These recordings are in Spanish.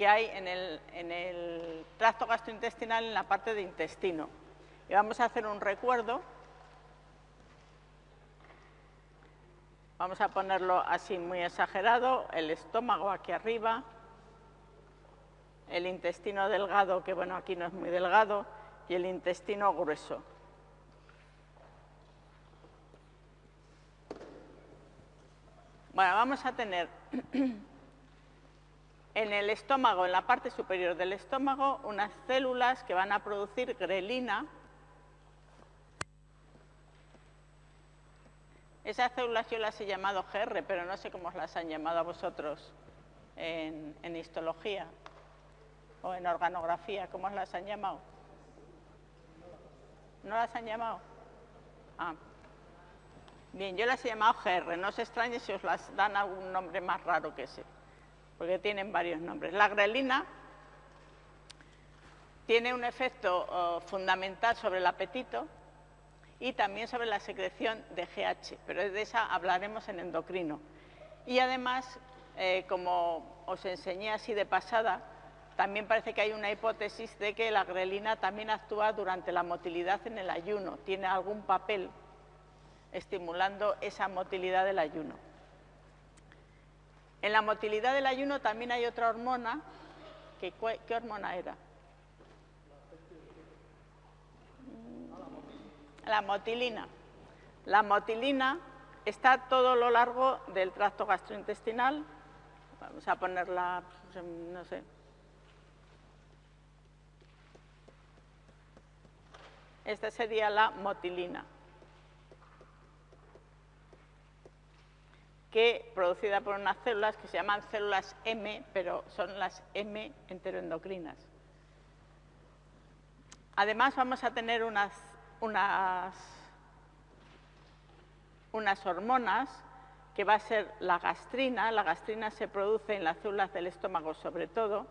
que hay en el, en el tracto gastrointestinal en la parte de intestino. Y vamos a hacer un recuerdo. Vamos a ponerlo así muy exagerado, el estómago aquí arriba, el intestino delgado, que bueno, aquí no es muy delgado, y el intestino grueso. Bueno, vamos a tener en el estómago, en la parte superior del estómago, unas células que van a producir grelina. Esas células yo las he llamado GR, pero no sé cómo las han llamado a vosotros en, histología o en organografía, ¿cómo las han llamado? ¿No las han llamado? Ah. Bien, yo las he llamado GR, no se extrañe si os las dan algún nombre más raro que ese, porque tienen varios nombres. La grelina tiene un efecto oh, fundamental sobre el apetito y también sobre la secreción de GH, pero de esa hablaremos en endocrino. Y además, eh, como os enseñé así de pasada, también parece que hay una hipótesis de que la grelina también actúa durante la motilidad en el ayuno, tiene algún papel estimulando esa motilidad del ayuno. En la motilidad del ayuno también hay otra hormona, ¿qué hormona era? La motilina. La motilina está todo lo largo del tracto gastrointestinal, vamos a ponerla, pues, no sé, esta sería la motilina. Que producida por unas células que se llaman células M, pero son las M enteroendocrinas. Además vamos a tener unas, unas, unas hormonas que va a ser la gastrina. La gastrina se produce en las células del estómago sobre todo,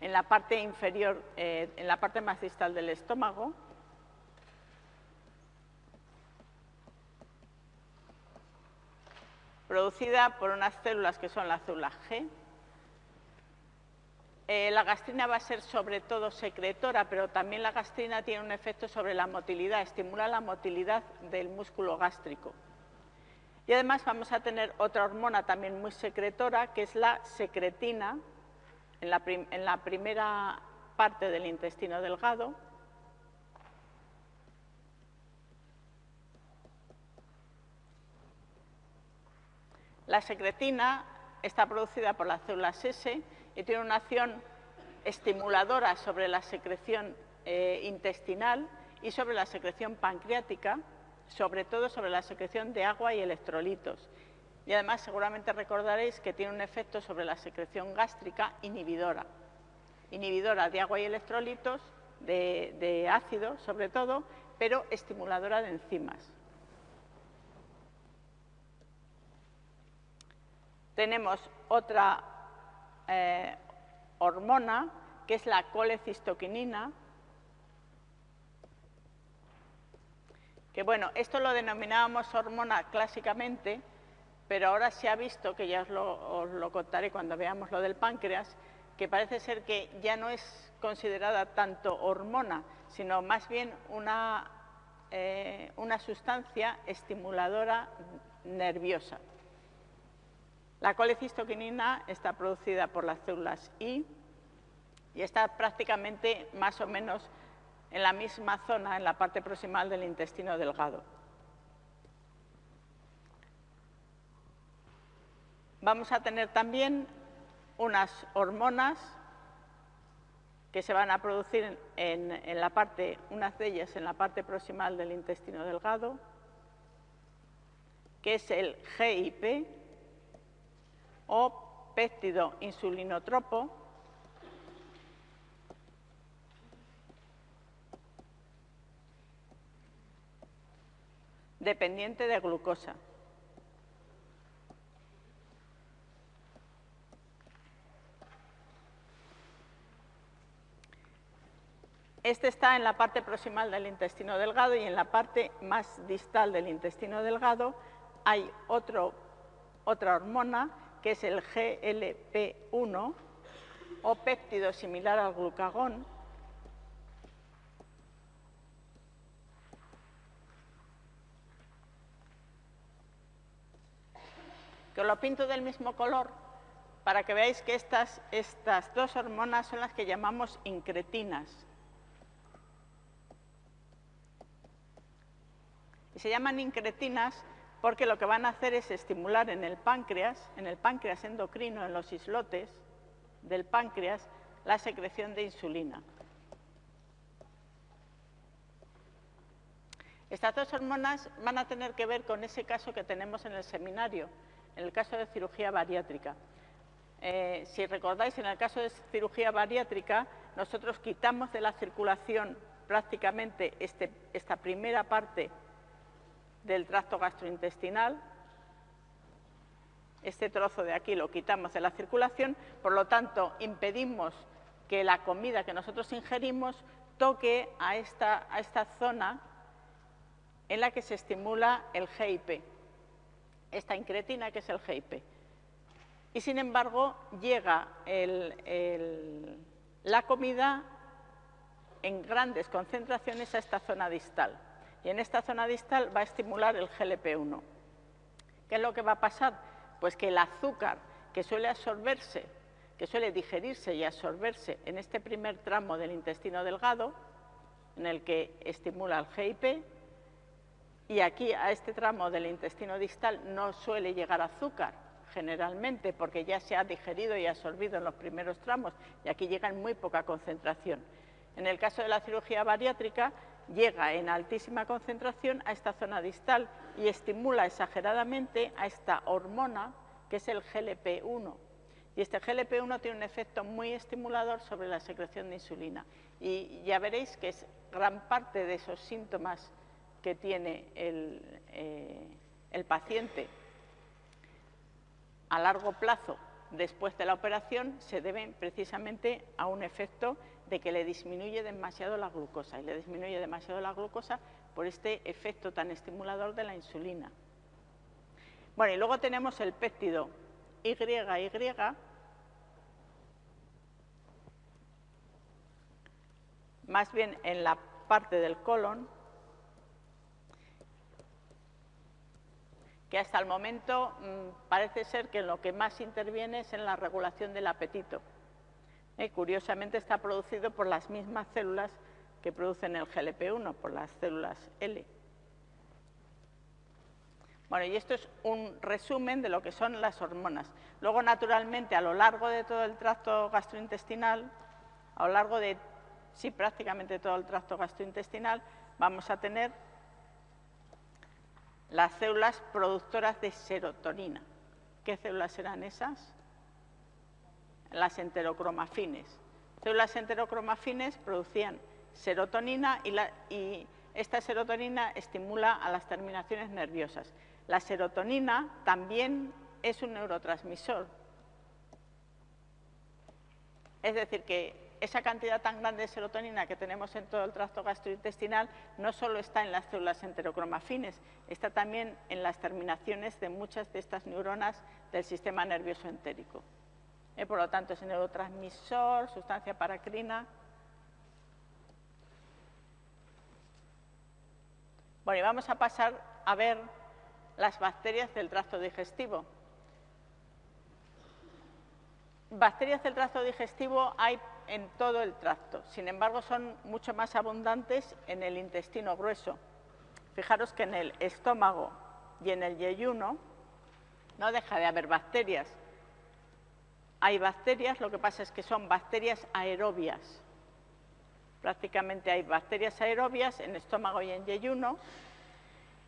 en la parte inferior, eh, en la parte más distal del estómago, producida por unas células que son las células G. Eh, la gastrina va a ser sobre todo secretora, pero también la gastrina tiene un efecto sobre la motilidad, estimula la motilidad del músculo gástrico. Y además vamos a tener otra hormona también muy secretora, que es la secretina, la, en la primera parte del intestino delgado, La secretina está producida por las células S y tiene una acción estimuladora sobre la secreción eh, intestinal y sobre la secreción pancreática, sobre todo sobre la secreción de agua y electrolitos. Y además seguramente recordaréis que tiene un efecto sobre la secreción gástrica inhibidora. Inhibidora de agua y electrolitos, de, de ácido sobre todo, pero estimuladora de enzimas. Tenemos otra eh, hormona, que es la colecistoquinina, que bueno, esto lo denominábamos hormona clásicamente, pero ahora se ha visto, que ya os lo, contaré cuando veamos lo del páncreas, que parece ser que ya no es considerada tanto hormona, sino más bien una, eh, una sustancia estimuladora nerviosa. La colecistoquinina está producida por las células I y está prácticamente más o menos en la misma zona, en la parte proximal del intestino delgado. Vamos a tener también unas hormonas que se van a producir en, la parte, unas de ellas en la parte proximal del intestino delgado, que es el GIP, o péptido insulinotropo dependiente de glucosa. Este está en la parte proximal del intestino delgado y en la parte más distal del intestino delgado hay otro, otra hormona que es el GLP1, o péptido similar al glucagón, que lo pinto del mismo color para que veáis que estas, estas dos hormonas son las que llamamos incretinas. Y se llaman incretinas porque lo que van a hacer es estimular en el páncreas, en el páncreas endocrino, en los islotes del páncreas, la secreción de insulina. Estas dos hormonas van a tener que ver con ese caso que tenemos en el seminario, en el caso de cirugía bariátrica. Eh, si recordáis, en el caso de cirugía bariátrica, nosotros quitamos de la circulación prácticamente este, esta primera parte del tracto gastrointestinal. Este trozo de aquí lo quitamos de la circulación, por lo tanto, impedimos que la comida que nosotros ingerimos toque a esta, a esta zona en la que se estimula el GIP esta incretina que es el GIP. Y sin embargo, llega la comida en grandes concentraciones a esta zona distal. Y en esta zona distal va a estimular el GLP-1. ¿Qué es lo que va a pasar? Pues que el azúcar que suele absorberse, que suele digerirse y absorberse en este primer tramo del intestino delgado, en el que estimula el GIP, y aquí a este tramo del intestino distal no suele llegar azúcar generalmente porque ya se ha digerido y absorbido en los primeros tramos y aquí llega en muy poca concentración. En el caso de la cirugía bariátrica llega en altísima concentración a esta zona distal y estimula exageradamente a esta hormona que es el GLP-1. Y este GLP-1 tiene un efecto muy estimulador sobre la secreción de insulina. Y ya veréis que es gran parte de esos síntomas que tiene eh, el, paciente a largo plazo después de la operación se deben precisamente a un efecto de que le disminuye demasiado la glucosa y le disminuye demasiado la glucosa por este efecto tan estimulador de la insulina. Bueno, y luego tenemos el péptido YY, más bien en la parte del colon, que hasta el momento mm, parece ser que lo que más interviene es en la regulación del apetito. Curiosamente está producido por las mismas células que producen el GLP-1, por las células L. Bueno, y esto es un resumen de lo que son las hormonas. Luego, naturalmente, a lo largo de todo el tracto gastrointestinal, a lo largo de, sí, prácticamente todo el tracto gastrointestinal, vamos a tener las células productoras de serotonina. ¿Qué células serán esas? Las enterocromafines. Células enterocromafines producían serotonina y, y esta serotonina estimula a las terminaciones nerviosas. La serotonina también es un neurotransmisor. Es decir, que esa cantidad tan grande de serotonina que tenemos en todo el tracto gastrointestinal no solo está en las células enterocromafines, está también en las terminaciones de muchas de estas neuronas del sistema nervioso entérico. Eh, por lo tanto, es neurotransmisor, sustancia paracrina. Bueno, y vamos a pasar a ver las bacterias del tracto digestivo. Bacterias del tracto digestivo hay en todo el tracto. Sin embargo, son mucho más abundantes en el intestino grueso. Fijaros que en el estómago y en el yeyuno no deja de haber bacterias. Hay bacterias, lo que pasa es que son bacterias aerobias. Prácticamente hay bacterias aerobias en estómago y en yeyuno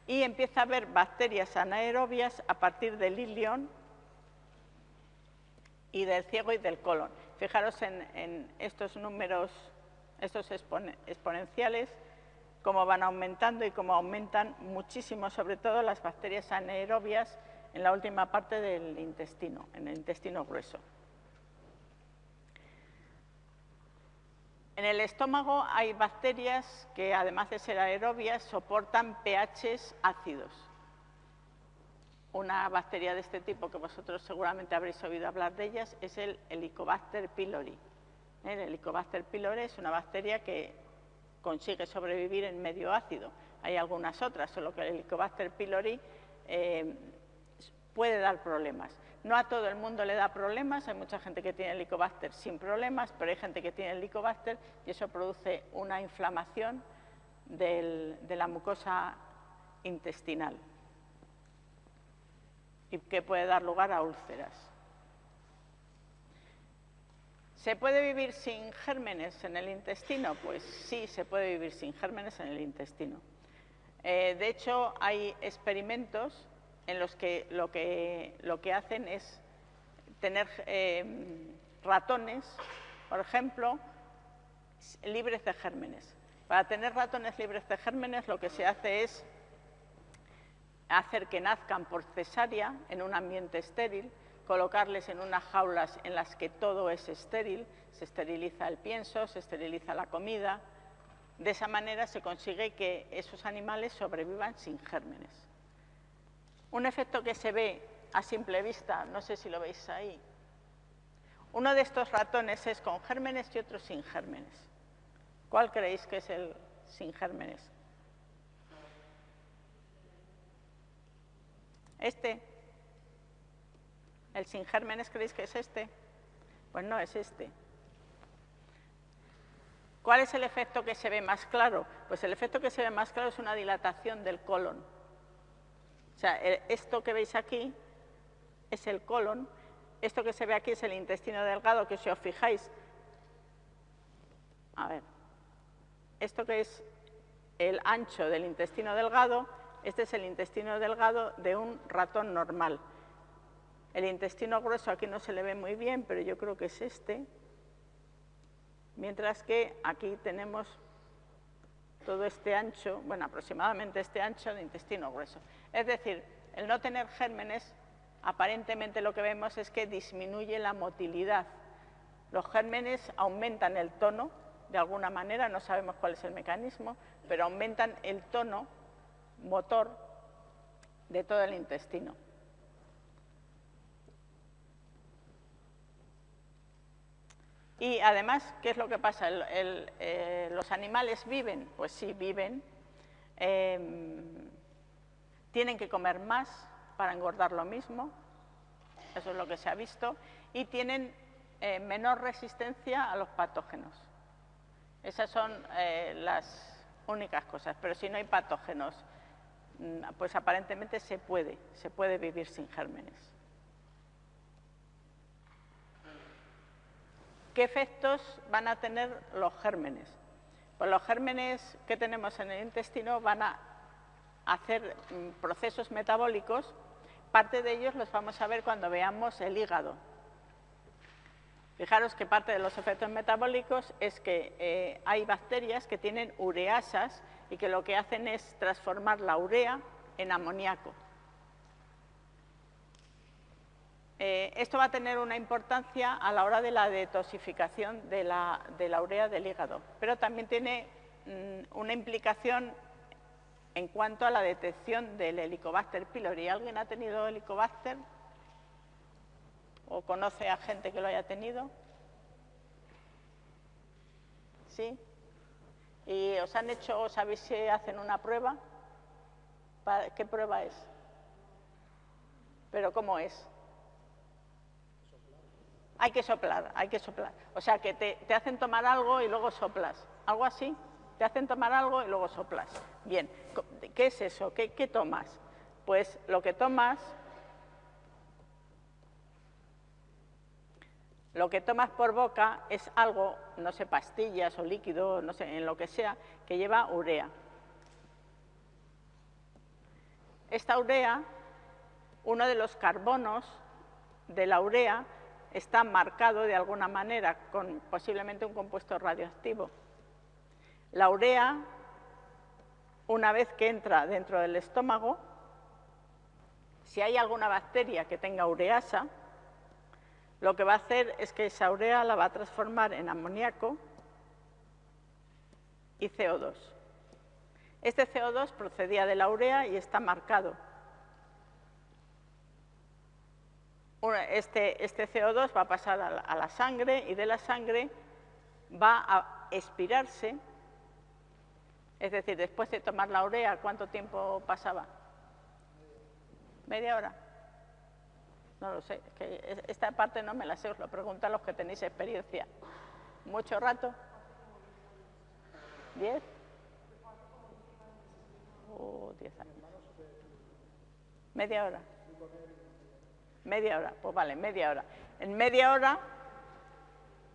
y empieza a haber bacterias anaerobias a partir del ilion y del ciego y del colon. Fijaros en, estos números, estos exponenciales, cómo van aumentando y cómo aumentan muchísimo, sobre todo las bacterias anaerobias en la última parte del intestino, en el intestino grueso. En el estómago hay bacterias que, además de ser aerobias, soportan pHs ácidos. una bacteria de este tipo, que vosotros seguramente habréis oído hablar de ellas, es el Helicobacter pylori. El Helicobacter pylori es una bacteria que consigue sobrevivir en medio ácido. Hay algunas otras, solo que el Helicobacter pylori eh, puede dar problemas. No a todo el mundo le da problemas, hay mucha gente que tiene Helicobacter sin problemas, pero hay gente que tiene Helicobacter y eso produce una inflamación de la mucosa intestinal y que puede dar lugar a úlceras. ¿Se puede vivir sin gérmenes en el intestino? Pues sí, se puede vivir sin gérmenes en el intestino. Eh, de hecho, hay experimentos en los que lo que, lo que hacen es tener eh, ratones, por ejemplo, libres de gérmenes. Para tener ratones libres de gérmenes lo que se hace es hacer que nazcan por cesárea en un ambiente estéril, colocarles en unas jaulas en las que todo es estéril, se esteriliza el pienso, se esteriliza la comida. De esa manera se consigue que esos animales sobrevivan sin gérmenes. Un efecto que se ve a simple vista, no sé si lo veis ahí, uno de estos ratones es con gérmenes y otro sin gérmenes. ¿Cuál creéis que es el sin gérmenes? Este. ¿El sin gérmenes creéis que es este? Pues no, es este. ¿Cuál es el efecto que se ve más claro? Pues el efecto que se ve más claro es una dilatación del colon. O sea, esto que veis aquí es el colon, esto que se ve aquí es el intestino delgado, que si os fijáis, a ver, esto que es el ancho del intestino delgado este es el intestino delgado de un ratón normal. El intestino grueso aquí no se le ve muy bien, pero yo creo que es este. Mientras que aquí tenemos todo este ancho, bueno, aproximadamente este ancho de intestino grueso. Es decir, el no tener gérmenes, aparentemente lo que vemos es que disminuye la motilidad. Los gérmenes aumentan el tono, de alguna manera, no sabemos cuál es el mecanismo, pero aumentan el tono motor de todo el intestino. Y además, ¿qué es lo que pasa? Eh, ¿Los animales viven? Pues sí, viven. Em, tienen que comer más para engordar lo mismo, eso es lo que se ha visto, y tienen eh, menor resistencia a los patógenos. Esas son eh, las únicas cosas, pero si no hay patógenos Mm, pues aparentemente se puede, se puede vivir sin gérmenes. ¿Qué efectos van a tener los gérmenes? Pues los gérmenes que tenemos en el intestino van a hacer mm, procesos metabólicos, parte de ellos los vamos a ver cuando veamos el hígado. Fijaros que parte de los efectos metabólicos es que eh, hay bacterias que tienen ureasas y que lo que hacen es transformar la urea en amoníaco. Eh, esto va a tener una importancia a la hora de la detoxificación de la, urea del hígado, pero también tiene mm, una implicación en cuanto a la detección del Helicobacter pylori. ¿Alguien ha tenido Helicobacter? ¿O conoce a gente que lo haya tenido? ¿Sí? ¿Y os han hecho, sabéis si hacen una prueba? ¿Qué prueba es? ¿Pero cómo es? Hay que soplar, hay que soplar. O sea, que te, hacen tomar algo y luego soplas. ¿Algo así? Te hacen tomar algo y luego soplas. Bien, ¿qué es eso? ¿Qué, qué tomas? Pues lo que tomas Lo que tomas por boca es algo, no sé, pastillas o líquido, no sé, en lo que sea, que lleva urea. Esta urea, uno de los carbonos de la urea está marcado de alguna manera con posiblemente un compuesto radioactivo. La urea, una vez que entra dentro del estómago, si hay alguna bacteria que tenga ureasa, lo que va a hacer es que esa urea la va a transformar en amoníaco y CO2. Este CO2 procedía de la urea y está marcado. Este, este CO2 va a pasar a la, sangre y de la sangre va a expirarse, es decir, después de tomar la urea, ¿cuánto tiempo pasaba? ¿Media hora? No lo sé, esta parte no me la sé, os lo pregunto a los que tenéis experiencia. ¿Mucho rato? ¿Diez? Oh, diez años. ¿Media hora? Media hora, pues vale, media hora. En media hora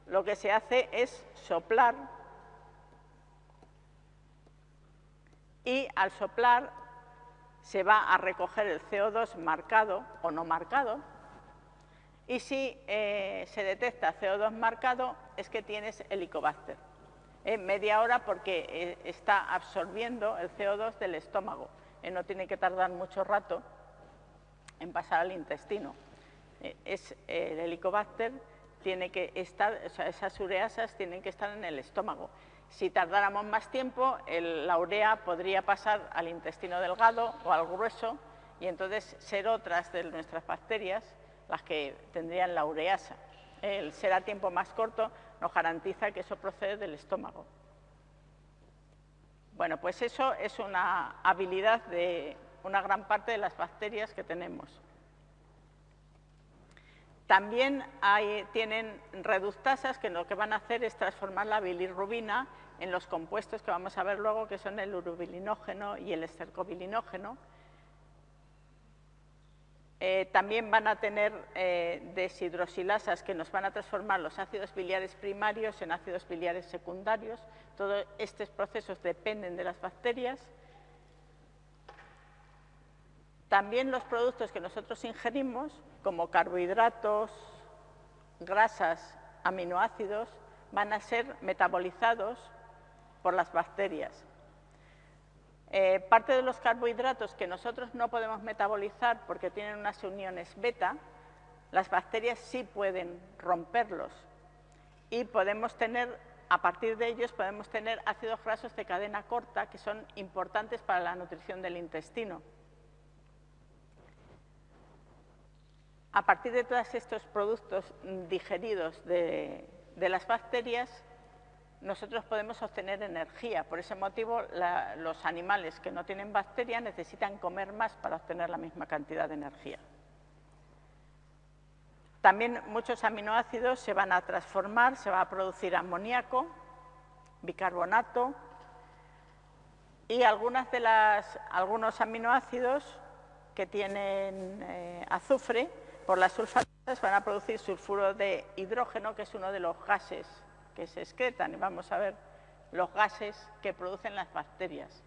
lo que se hace es soplar y al soplar se va a recoger el CO2 marcado o no marcado y si eh, se detecta CO2 marcado es que tienes helicobacter. En media hora porque eh, está absorbiendo el CO2 del estómago. Eh, no tiene que tardar mucho rato en pasar al intestino. Eh, es, el helicobacter tiene que estar, esas ureasas tienen que estar en el estómago. Si tardáramos más tiempo, la urea podría pasar al intestino delgado o al grueso y entonces ser otras de nuestras bacterias las que tendrían la ureasa. El ser a tiempo más corto nos garantiza que eso procede del estómago. Bueno, pues eso es una habilidad de una gran parte de las bacterias que tenemos. También tienen reductasas que lo que van a hacer es transformar la bilirrubina en los compuestos que vamos a ver luego, que son el urobilinógeno y el estercobilinógeno. Eh, también van a tener eh, deshidrosilasas que nos van a transformar los ácidos biliares primarios en ácidos biliares secundarios. Todos estos procesos dependen de las bacterias. También los productos que nosotros ingerimos, como carbohidratos, grasas, aminoácidos, van a ser metabolizados por las bacterias. Eh, parte de los carbohidratos que nosotros no podemos metabolizar porque tienen unas uniones beta, las bacterias sí pueden romperlos y podemos tener, a partir de ellos podemos tener ácidos grasos de cadena corta que son importantes para la nutrición del intestino. A partir de todos estos productos digeridos de, las bacterias, nosotros podemos obtener energía. Por ese motivo, los animales que no tienen bacterias necesitan comer más para obtener la misma cantidad de energía. También muchos aminoácidos se van a transformar, se va a producir amoníaco, bicarbonato y algunas de las, algunos aminoácidos que tienen eh, azufre por las sulfatas van a producir sulfuro de hidrógeno, que es uno de los gases que se excretan. Y vamos a ver los gases que producen las bacterias.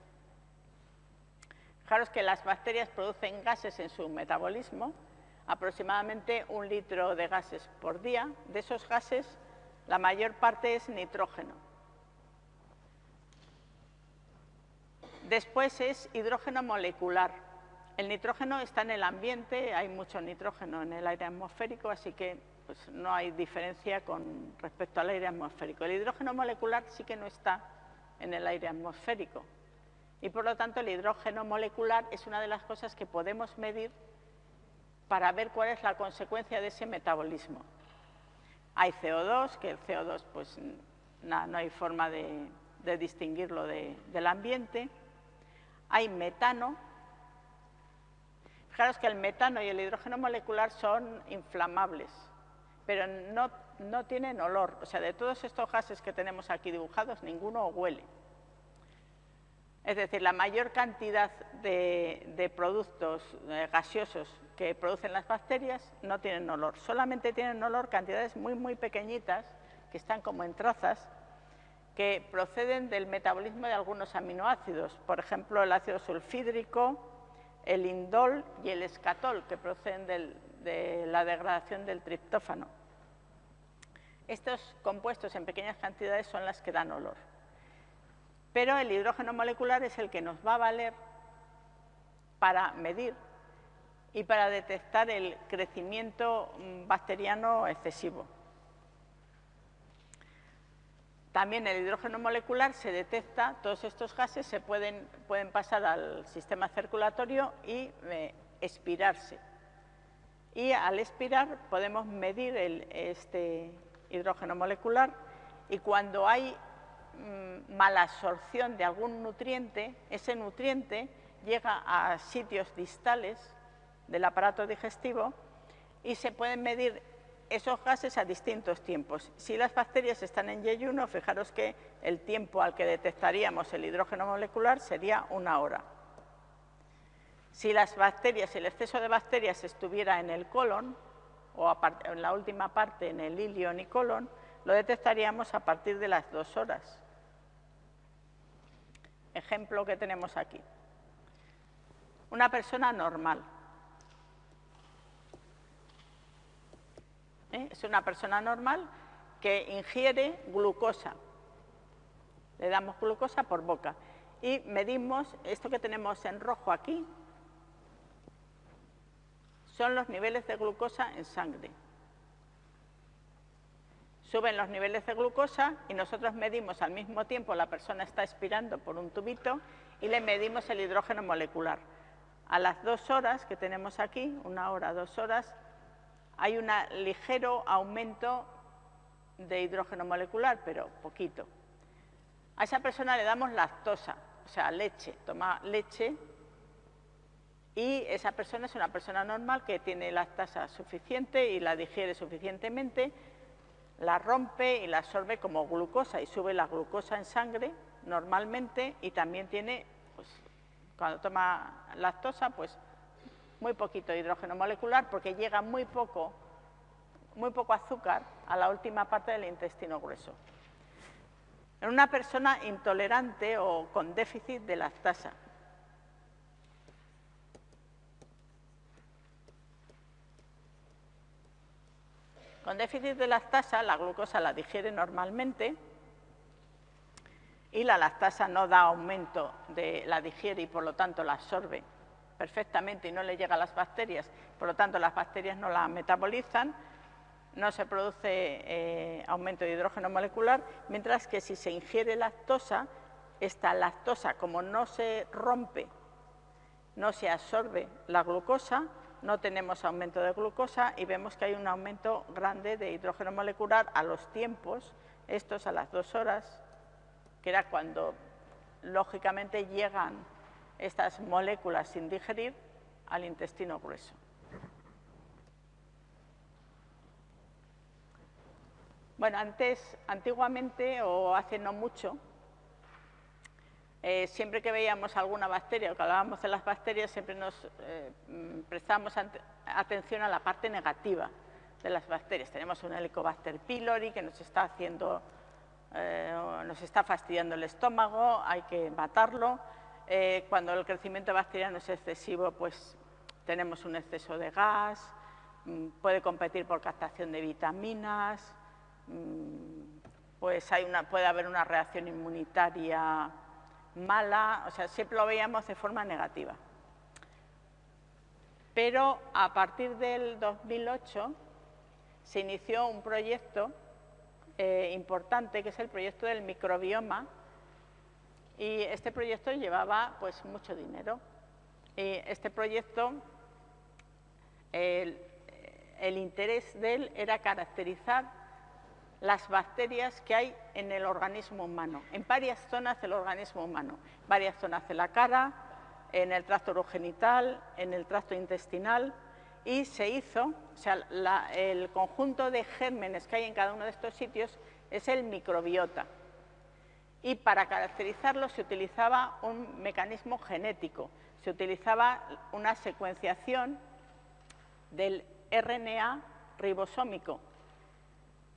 Fijaros que las bacterias producen gases en su metabolismo, aproximadamente un litro de gases por día. De esos gases, la mayor parte es nitrógeno. Después es hidrógeno molecular, el nitrógeno está en el ambiente, hay mucho nitrógeno en el aire atmosférico, así que pues, no hay diferencia con respecto al aire atmosférico. El hidrógeno molecular sí que no está en el aire atmosférico y por lo tanto el hidrógeno molecular es una de las cosas que podemos medir para ver cuál es la consecuencia de ese metabolismo. Hay CO2, que el CO2 pues no hay forma de, distinguirlo del ambiente. Hay metano, Fijaros que el metano y el hidrógeno molecular son inflamables, pero no, tienen olor. O sea, de todos estos gases que tenemos aquí dibujados, ninguno huele. Es decir, la mayor cantidad de, productos eh, gaseosos que producen las bacterias no tienen olor. Solamente tienen olor cantidades muy, muy pequeñitas, que están como en trazas, que proceden del metabolismo de algunos aminoácidos. Por ejemplo, el ácido sulfídrico, el indol y el escatol, que proceden de la degradación del triptófano. Estos compuestos en pequeñas cantidades son las que dan olor. Pero el hidrógeno molecular es el que nos va a valer para medir y para detectar el crecimiento mm, bacteriano excesivo. También el hidrógeno molecular se detecta, todos estos gases se pueden, pueden pasar al sistema circulatorio y eh, expirarse. y al expirar podemos medir este hidrógeno molecular y cuando hay mm, mala absorción de algún nutriente, ese nutriente llega a sitios distales del aparato digestivo y se pueden medir esos gases a distintos tiempos. Si las bacterias están en yeyuno, fijaros que el tiempo al que detectaríamos el hidrógeno molecular sería una hora. Si las bacterias, el exceso de bacterias estuviera en el colon, o en la última parte en el ilion y colon, lo detectaríamos a partir de las dos horas. Ejemplo que tenemos aquí. Una persona normal. ¿Eh? Es una persona normal que ingiere glucosa. Le damos glucosa por boca. Y medimos esto que tenemos en rojo aquí, son los niveles de glucosa en sangre. Suben los niveles de glucosa y nosotros medimos al mismo tiempo, la persona está expirando por un tubito y le medimos el hidrógeno molecular. A las dos horas que tenemos aquí, una hora, dos horas, hay un ligero aumento de hidrógeno molecular, pero poquito. A esa persona le damos lactosa, o sea, leche, toma leche y esa persona es una persona normal que tiene lactasa suficiente y la digiere suficientemente, la rompe y la absorbe como glucosa y sube la glucosa en sangre normalmente y también tiene, pues, cuando toma lactosa, pues muy poquito hidrógeno molecular porque llega muy poco, muy poco azúcar a la última parte del intestino grueso. En una persona intolerante o con déficit de lactasa, Con déficit de lactasa, la glucosa la digiere normalmente y la lactasa no da aumento de la digiere y por lo tanto la absorbe perfectamente y no le llega a las bacterias, por lo tanto las bacterias no la metabolizan, no se produce eh, aumento de hidrógeno molecular, mientras que si se ingiere lactosa, esta lactosa como no se rompe, no se absorbe la glucosa, no tenemos aumento de glucosa y vemos que hay un aumento grande de hidrógeno molecular a los tiempos, estos a las dos horas, que era cuando lógicamente llegan estas moléculas sin digerir al intestino grueso. Bueno, antes, antiguamente o hace no mucho, eh, siempre que veíamos alguna bacteria o que hablábamos de las bacterias, siempre nos eh, prestamos atención a la parte negativa de las bacterias. Tenemos un Helicobacter pylori que nos está haciendo, eh, nos está fastidiando el estómago, hay que matarlo. Cuando el crecimiento bacteriano es excesivo, pues tenemos un exceso de gas, mm, puede competir por captación de vitaminas, mm, pues puede haber una reacción inmunitaria mala, o sea, siempre lo veíamos de forma negativa. Pero a partir del 2008 se inició un proyecto eh, importante que es el proyecto del microbioma y este proyecto llevaba pues mucho dinero. Y este proyecto, el interés de él era caracterizar las bacterias que hay en el organismo humano, en varias zonas del organismo humano, varias zonas de la cara, en el tracto urogenital, en el tracto intestinal, y se hizo, o sea, el conjunto de gérmenes que hay en cada uno de estos sitios es el microbiota. Y para caracterizarlo se utilizaba un mecanismo genético, se utilizaba una secuenciación del RNA ribosómico,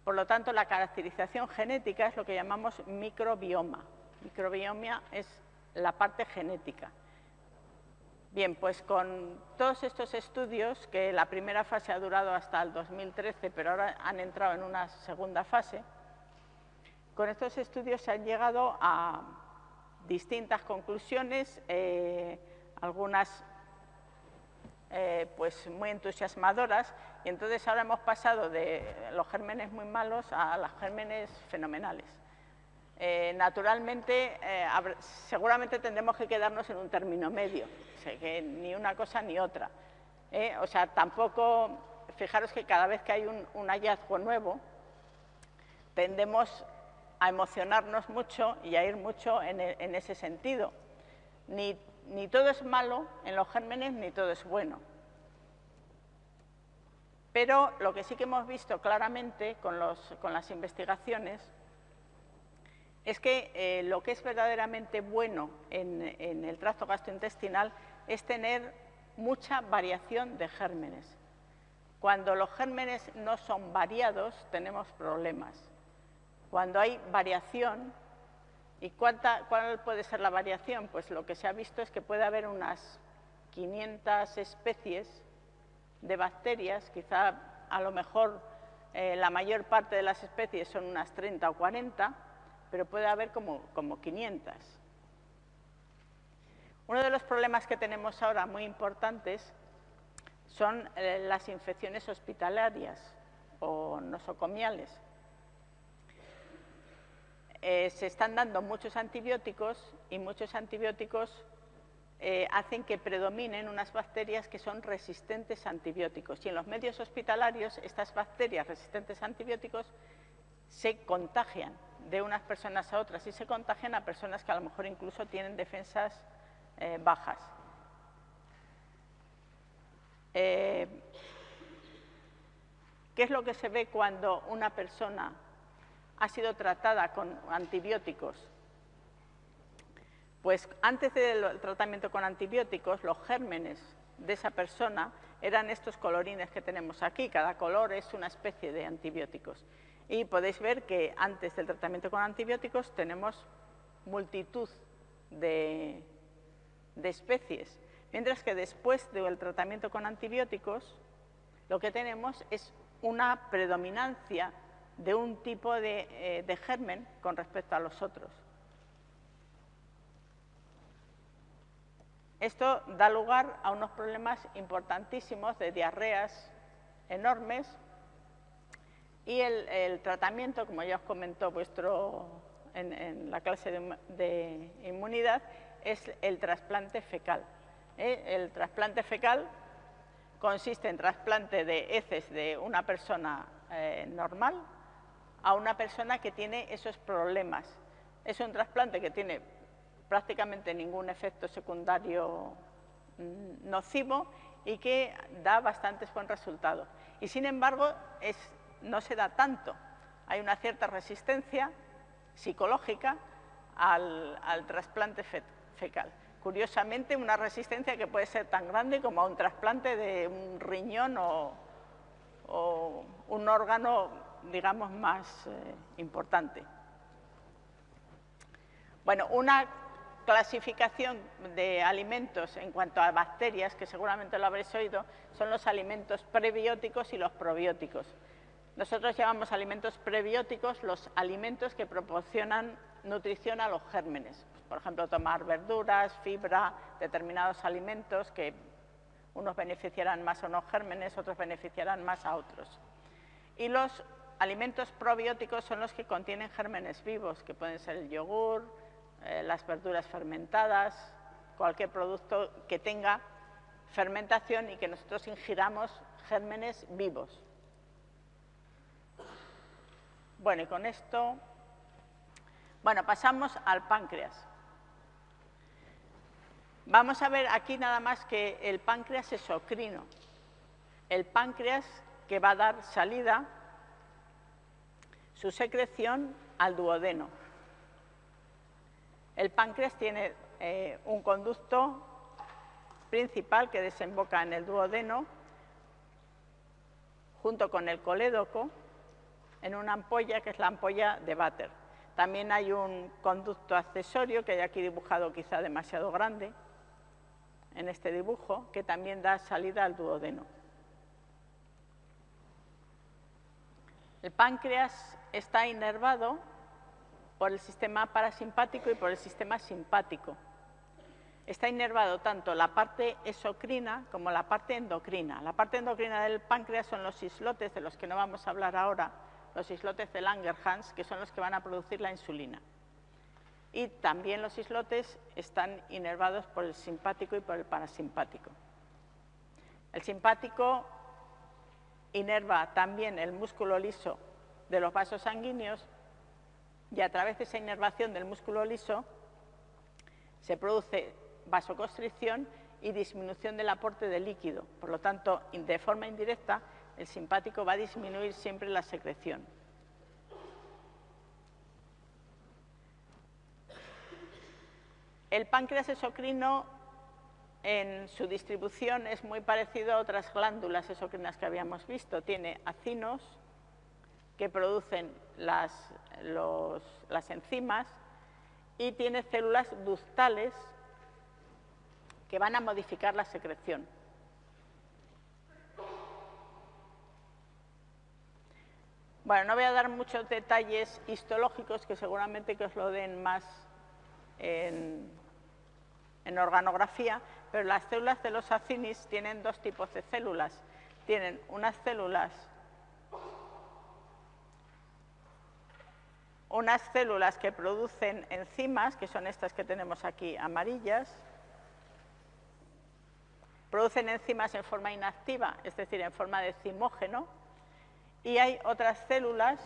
por lo tanto, la caracterización genética es lo que llamamos microbioma. Microbioma es la parte genética. Bien, pues con todos estos estudios, que la primera fase ha durado hasta el 2013, pero ahora han entrado en una segunda fase, con estos estudios se han llegado a distintas conclusiones, eh, algunas eh, pues muy entusiasmadoras y entonces ahora hemos pasado de los gérmenes muy malos a los gérmenes fenomenales. Eh, naturalmente, seguramente tendremos que quedarnos en un término medio, que ni una cosa ni otra. O sea, tampoco, fijaros que cada vez que hay un, hallazgo nuevo, tendemos a emocionarnos mucho y a ir mucho en, en ese sentido. Ni, ni todo es malo en los gérmenes, ni todo es bueno. Pero lo que sí que hemos visto claramente con, las investigaciones es que eh, lo que es verdaderamente bueno en, en, el tracto gastrointestinal es tener mucha variación de gérmenes. Cuando los gérmenes no son variados, tenemos problemas. Cuando hay variación, ¿y cuánta, cuál puede ser la variación? Pues lo que se ha visto es que puede haber unas 500 especies de bacterias, quizá a lo mejor eh, la mayor parte de las especies son unas 30 o 40, pero puede haber como, como 500. Uno de los problemas que tenemos ahora muy importantes son eh, las infecciones hospitalarias o nosocomiales. Eh, se están dando muchos antibióticos y muchos antibióticos eh, hacen que predominen unas bacterias que son resistentes a antibióticos. Y en los medios hospitalarios, estas bacterias resistentes a antibióticos se contagian de unas personas a otras y se contagian a personas que a lo mejor incluso tienen defensas eh, bajas. ¿Qué es lo que se ve cuando una persona ha sido tratada con antibióticos pues antes del tratamiento con antibióticos, los gérmenes de esa persona eran estos colorines que tenemos aquí. Cada color es una especie de antibióticos. Y podéis ver que antes del tratamiento con antibióticos tenemos multitud de, especies. Mientras que después del tratamiento con antibióticos, lo que tenemos es una predominancia de un tipo de eh, germen con respecto a los otros. Esto da lugar a unos problemas importantísimos de diarreas enormes y el, tratamiento, como ya os comentó vuestro en, la clase de, inmunidad, es el trasplante fecal. ¿eh? El trasplante fecal consiste en trasplante de heces de una persona eh, normal a una persona que tiene esos problemas. Es un trasplante que tiene prácticamente ningún efecto secundario mm, nocivo y que da bastantes buen resultados. Y sin embargo, no se da tanto. Hay una cierta resistencia psicológica al, trasplante fecal. Curiosamente, una resistencia que puede ser tan grande como a un trasplante de un riñón o, un órgano, digamos, más eh, importante. Bueno, una clasificación de alimentos en cuanto a bacterias, que seguramente lo habréis oído, son los alimentos prebióticos y los probióticos. Nosotros llamamos alimentos prebióticos los alimentos que proporcionan nutrición a los gérmenes. Por ejemplo, tomar verduras, fibra, determinados alimentos que unos beneficiarán más a unos gérmenes, otros beneficiarán más a otros. Y los alimentos probióticos son los que contienen gérmenes vivos, que pueden ser el yogur, eh, las verduras fermentadas, cualquier producto que tenga fermentación y que nosotros ingiramos gérmenes vivos. Bueno, y con esto, bueno, pasamos al páncreas. Vamos a ver aquí nada más que el páncreas es ocrino. El páncreas que va a dar salida, su secreción al duodeno. El páncreas tiene eh, un conducto principal que desemboca en el duodeno, junto con el colédoco, en una ampolla que es la ampolla de Bater. También hay un conducto accesorio que hay aquí dibujado quizá demasiado grande, en este dibujo, que también da salida al duodeno. El páncreas está inervado por el sistema parasimpático y por el sistema simpático. Está inervado tanto la parte exocrina como la parte endocrina. La parte endocrina del páncreas son los islotes, de los que no vamos a hablar ahora, los islotes de Langerhans, que son los que van a producir la insulina. Y también los islotes están inervados por el simpático y por el parasimpático. El simpático inerva también el músculo liso de los vasos sanguíneos y a través de esa inervación del músculo liso se produce vasoconstricción y disminución del aporte de líquido. Por lo tanto, de forma indirecta, el simpático va a disminuir siempre la secreción. El páncreas exocrino en su distribución es muy parecido a otras glándulas exocrinas que habíamos visto. Tiene acinos que producen las, las enzimas y tiene células ductales que van a modificar la secreción. Bueno, no voy a dar muchos detalles histológicos que seguramente que os lo den más en, en organografía, pero las células de los acinis tienen dos tipos de células. Tienen unas células unas células que producen enzimas, que son estas que tenemos aquí amarillas, producen enzimas en forma inactiva, es decir, en forma de cimógeno, y hay otras células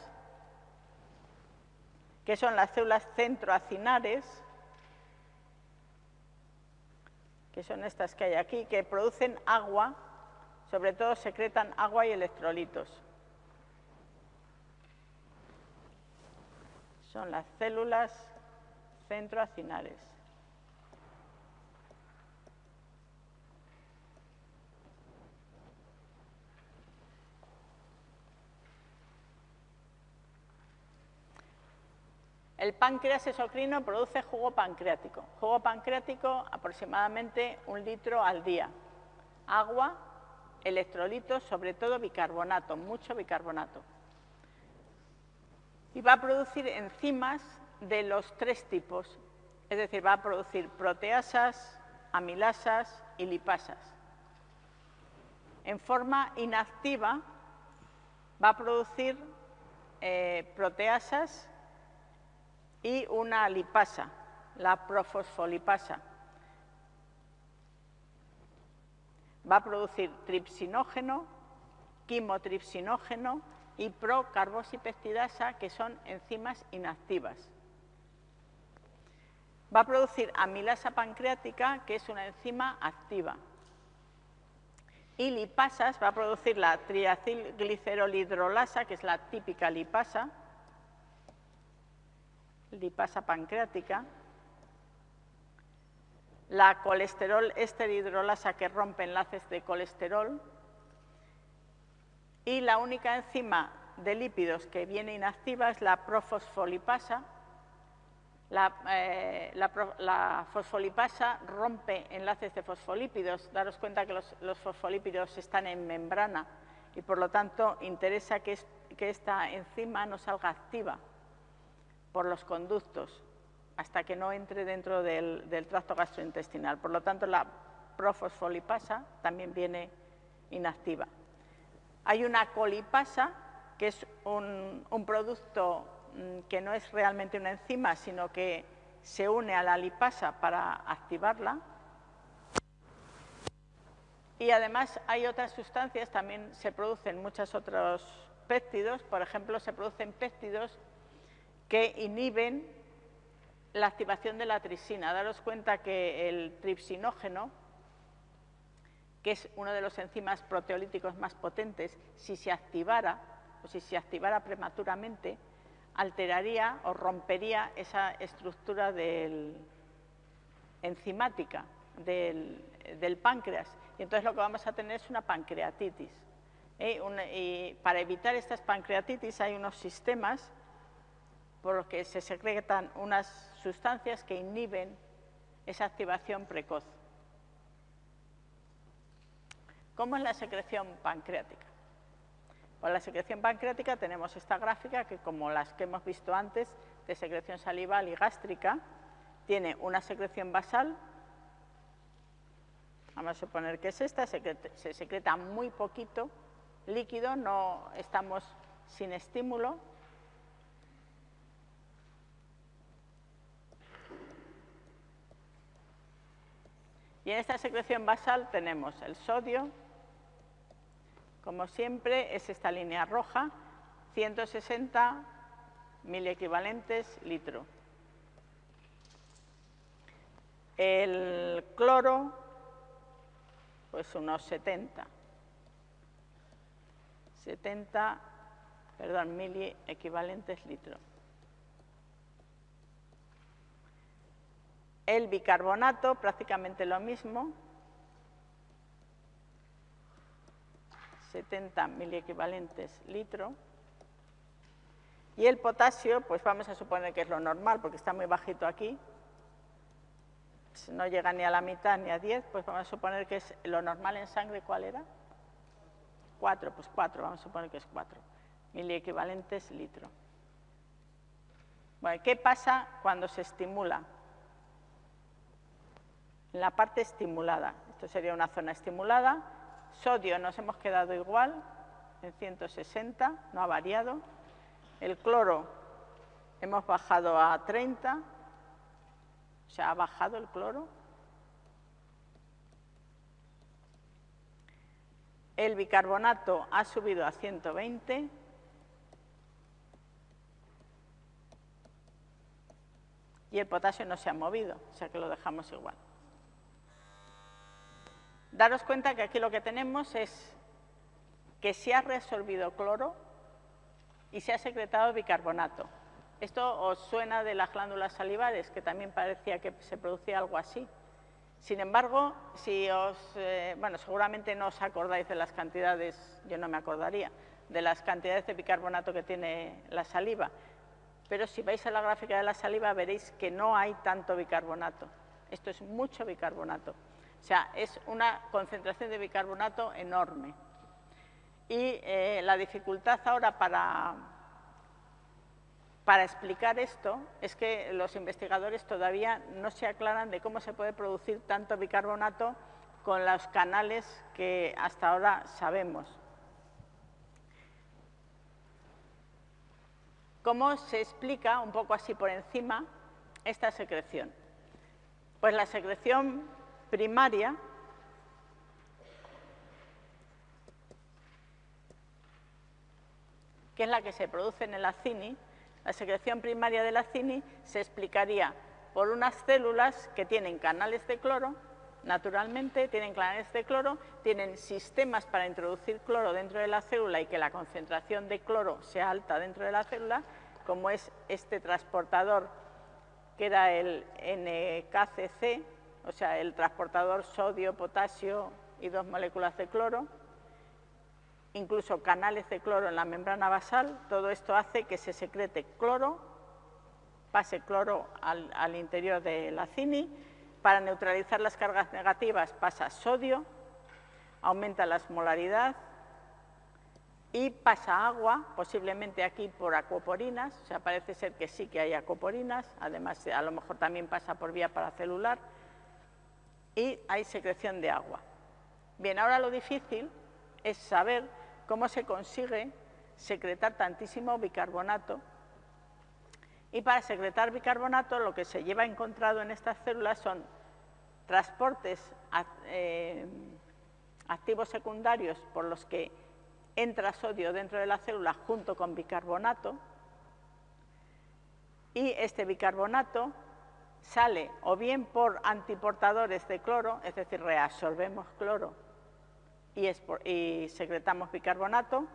que son las células centroacinares, que son estas que hay aquí, que producen agua, sobre todo secretan agua y electrolitos. Son las células centroacinares. El páncreas exocrino produce jugo pancreático. Jugo pancreático aproximadamente un litro al día. Agua, electrolitos, sobre todo bicarbonato, mucho bicarbonato. Y va a producir enzimas de los tres tipos, es decir, va a producir proteasas, amilasas y lipasas. En forma inactiva va a producir eh, proteasas y una lipasa, la profosfolipasa. Va a producir tripsinógeno, quimotripsinógeno y procarbosipeptidasa, que son enzimas inactivas. Va a producir amilasa pancreática, que es una enzima activa. Y lipasas va a producir la triacilglicerolhidrolasa, que es la típica lipasa, lipasa pancreática, la colesterol esterhidrolasa que rompe enlaces de colesterol y la única enzima de lípidos que viene inactiva es la profosfolipasa. La, eh, fosfolipasa rompe enlaces de fosfolípidos. Daros cuenta que los, fosfolípidos están en membrana y por lo tanto interesa que, que esta enzima no salga activa por los conductos hasta que no entre dentro del, tracto gastrointestinal. Por lo tanto, la profosfolipasa también viene inactiva. Hay una colipasa, que es un, producto mm, que no es realmente una enzima, sino que se une a la lipasa para activarla. Y además hay otras sustancias, también se producen muchos otros péptidos, por ejemplo, se producen péptidos que inhiben la activación de la trisina. Daros cuenta que el tripsinógeno, que es uno de los enzimas proteolíticos más potentes, si se activara o si se activara prematuramente, alteraría o rompería esa estructura enzimática del, páncreas. Y entonces lo que vamos a tener es una pancreatitis. ¿eh? y para evitar estas pancreatitis hay unos sistemas por lo que se secretan unas sustancias que inhiben esa activación precoz. ¿Cómo es la secreción pancreática? Pues la secreción pancreática tenemos esta gráfica que, como las que hemos visto antes, de secreción salival y gástrica, tiene una secreción basal, vamos a suponer que es esta, se secreta muy poquito líquido, no estamos sin estímulo, Y en esta secreción basal tenemos el sodio, como siempre, es esta línea roja, 160 miliequivalentes litro. El cloro, pues unos 70. 70, perdón, miliequivalentes litro. El bicarbonato, prácticamente lo mismo, 70 miliequivalentes litro. Y el potasio, pues vamos a suponer que es lo normal, porque está muy bajito aquí, no llega ni a la mitad ni a 10, pues vamos a suponer que es lo normal en sangre, ¿cuál era? 4, pues 4, vamos a suponer que es 4 miliequivalentes litro. Bueno, ¿qué pasa cuando se estimula? En la parte estimulada, esto sería una zona estimulada, sodio nos hemos quedado igual, en 160, no ha variado, el cloro hemos bajado a 30, o sea, ha bajado el cloro. El bicarbonato ha subido a 120. Y el potasio no se ha movido, o sea que lo dejamos igual. Daros cuenta que aquí lo que tenemos es que se ha resolvido cloro y se ha secretado bicarbonato. Esto os suena de las glándulas salivares, que también parecía que se producía algo así. Sin embargo, si os, eh, bueno, seguramente no os acordáis de las cantidades, yo no me acordaría, de las cantidades de bicarbonato que tiene la saliva, pero si vais a la gráfica de la saliva veréis que no hay tanto bicarbonato. Esto es mucho bicarbonato. O sea, es una concentración de bicarbonato enorme. Y eh, la dificultad ahora para, para explicar esto es que los investigadores todavía no se aclaran de cómo se puede producir tanto bicarbonato con los canales que hasta ahora sabemos. ¿Cómo se explica, un poco así por encima, esta secreción? Pues la secreción primaria que es la que se produce en el acini, la secreción primaria del acini se explicaría por unas células que tienen canales de cloro, naturalmente tienen canales de cloro, tienen sistemas para introducir cloro dentro de la célula y que la concentración de cloro sea alta dentro de la célula, como es este transportador que era el NKCC, o sea, el transportador sodio, potasio y dos moléculas de cloro, incluso canales de cloro en la membrana basal, todo esto hace que se secrete cloro, pase cloro al, interior de la CINI, para neutralizar las cargas negativas pasa sodio, aumenta la osmolaridad y pasa agua, posiblemente aquí por acuoporinas, o sea, parece ser que sí que hay acuoporinas, además a lo mejor también pasa por vía paracelular, y hay secreción de agua. Bien, ahora lo difícil es saber cómo se consigue secretar tantísimo bicarbonato y para secretar bicarbonato lo que se lleva encontrado en estas células son transportes eh, activos secundarios por los que entra sodio dentro de la célula junto con bicarbonato y este bicarbonato sale o bien por antiportadores de cloro, es decir, reabsorbemos cloro y, secretamos bicarbonato,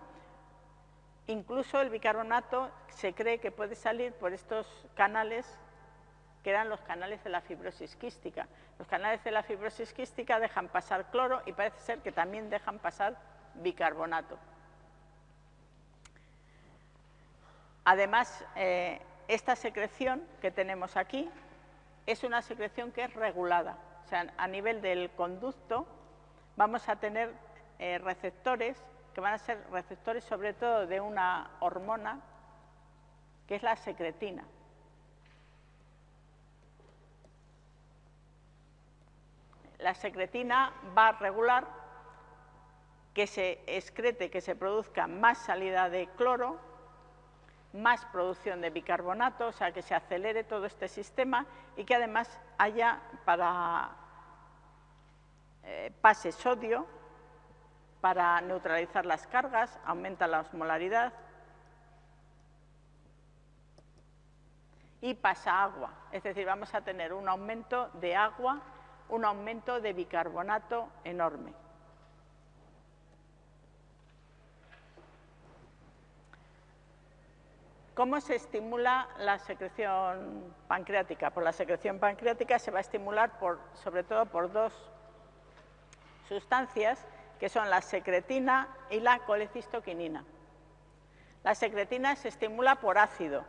incluso el bicarbonato se cree que puede salir por estos canales que eran los canales de la fibrosis quística. Los canales de la fibrosis quística dejan pasar cloro y parece ser que también dejan pasar bicarbonato. Además, eh, esta secreción que tenemos aquí es una secreción que es regulada. O sea, a nivel del conducto vamos a tener eh, receptores que van a ser receptores sobre todo de una hormona que es la secretina. La secretina va a regular que se excrete, que se produzca más salida de cloro más producción de bicarbonato, o sea, que se acelere todo este sistema y que además haya para eh, pase sodio para neutralizar las cargas, aumenta la osmolaridad y pasa agua. Es decir, vamos a tener un aumento de agua, un aumento de bicarbonato enorme. ¿Cómo se estimula la secreción pancreática? Por la secreción pancreática se va a estimular sobre todo por dos sustancias que son la secretina y la colecistoquinina. La secretina se estimula por ácido.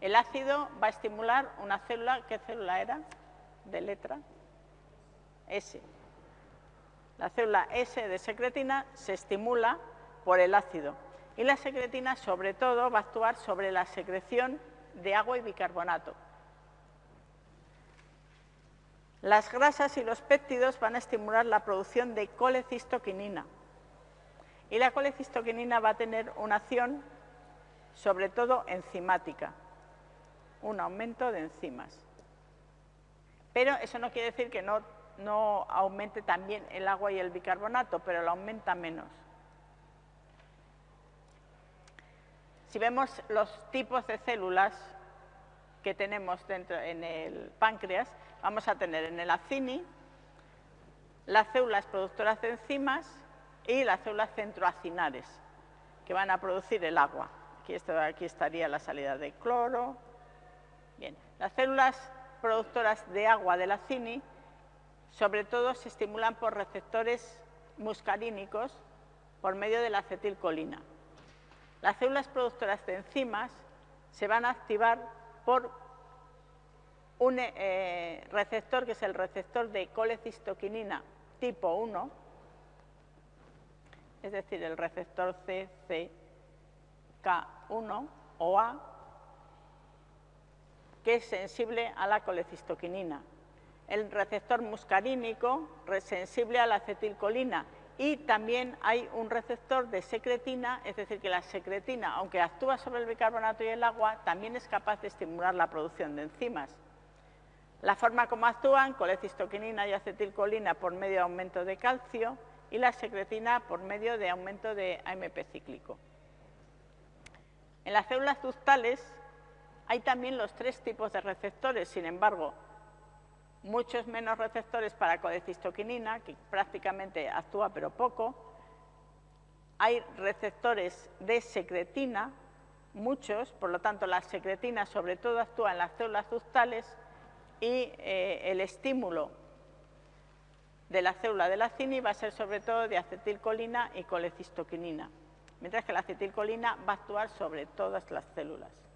El ácido va a estimular una célula, ¿qué célula era? De letra S. La célula S de secretina se estimula por el ácido y la secretina sobre todo va a actuar sobre la secreción de agua y bicarbonato. Las grasas y los péptidos van a estimular la producción de colecistoquinina. Y la colecistoquinina va a tener una acción, sobre todo enzimática, un aumento de enzimas. Pero eso no quiere decir que no, no aumente también el agua y el bicarbonato, pero lo aumenta menos. Si vemos los tipos de células que tenemos dentro en el páncreas, vamos a tener en el acini las células productoras de enzimas y las células centroacinares, que van a producir el agua. Aquí, aquí estaría la salida de cloro. Bien, las células productoras de agua del acini, sobre todo se estimulan por receptores muscarínicos por medio de la acetilcolina. Las células productoras de enzimas se van a activar por un eh, receptor que es el receptor de colecistoquinina tipo 1, es decir, el receptor CCK1 o A, que es sensible a la colecistoquinina. El receptor muscarínico, sensible a la acetilcolina. Y también hay un receptor de secretina, es decir, que la secretina, aunque actúa sobre el bicarbonato y el agua, también es capaz de estimular la producción de enzimas. La forma como actúan, colecistoquinina y acetilcolina por medio de aumento de calcio y la secretina por medio de aumento de AMP cíclico. En las células ductales hay también los tres tipos de receptores, sin embargo, muchos menos receptores para colecistoquinina, que prácticamente actúa pero poco. Hay receptores de secretina, muchos, por lo tanto la secretina sobre todo actúa en las células ductales y eh, el estímulo de la célula de la cini va a ser sobre todo de acetilcolina y colecistoquinina, mientras que la acetilcolina va a actuar sobre todas las células.